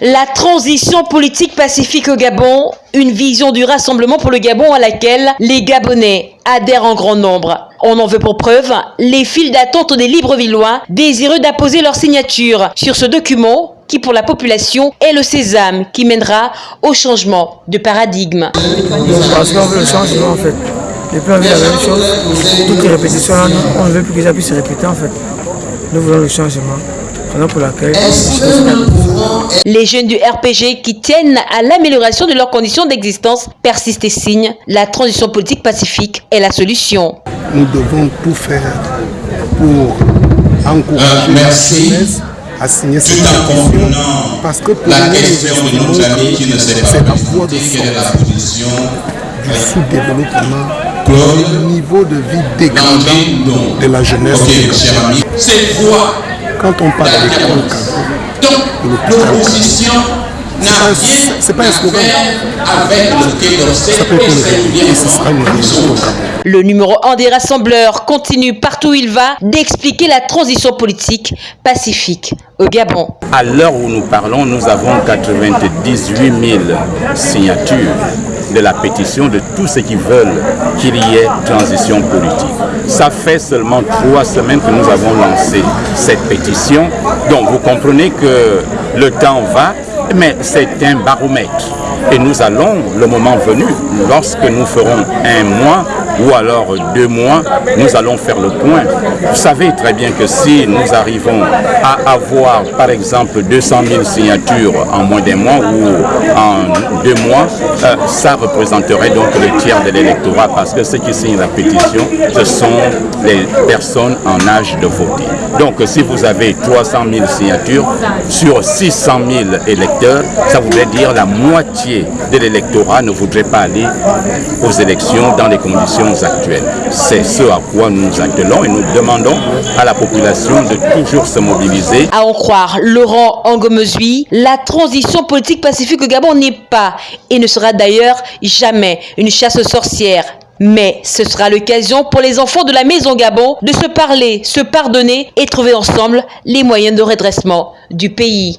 La transition politique pacifique au Gabon, une vision du rassemblement pour le Gabon à laquelle les Gabonais adhèrent en grand nombre. On en veut pour preuve les files d'attente des Librevillois désireux d'apposer leur signature sur ce document qui pour la population est le sésame qui mènera au changement de paradigme. Parce qu'on veut le changement en fait. Les plans veulent la même chose. Toutes les répétitions, on ne veut plus que ça puisse se répéter en fait. Nous voulons le changement. Pour laquelle, les jeunes du RPG qui tiennent à l'amélioration de leurs conditions d'existence persistent et signent. La transition politique pacifique est la solution. Nous devons tout faire pour encourager merci. la jeunesse à signer cette pétition parce que pour la nous, question de nos amis qui ne c'est pas la voie de quelle est la position du sous-développement, Claude du niveau de vie dégradant de la jeunesse. Ok, cher ami, cette voie Quand on parle de Paul Donc, l'opposition n'a pas- rien c'est pas un slogan. Le numéro 1 des rassembleurs continue partout où il va d'expliquer la transition politique pacifique au Gabon. À l'heure où nous parlons, nous avons 98 000 signatures de la pétition de tous ceux qui veulent qu'il y ait transition politique. Ça fait seulement trois semaines que nous avons lancé cette pétition. Donc vous comprenez que le temps va, mais c'est un baromètre. Et nous allons, le moment venu, lorsque nous ferons un mois ou alors deux mois, nous allons faire le point. Vous savez très bien que si nous arrivons à avoir, par exemple, 200 000 signatures en moins d'un mois ou en deux mois, euh, ça représenterait donc le tiers de l'électorat parce que ceux qui signent la pétition, ce sont les personnes en âge de voter. Donc si vous avez 300 000 signatures sur 600 000 électeurs, ça voudrait dire la moitié de l'électorat ne voudrait pas aller aux élections dans les conditions C'est ce à quoi nous nous attelons et nous demandons à la population de toujours se mobiliser. À en croire Laurent Angomezui, la transition politique pacifique au Gabon n'est pas et ne sera d'ailleurs jamais une chasse aux sorcières. Mais ce sera l'occasion pour les enfants de la Maison Gabon de se parler, se pardonner et trouver ensemble les moyens de redressement du pays.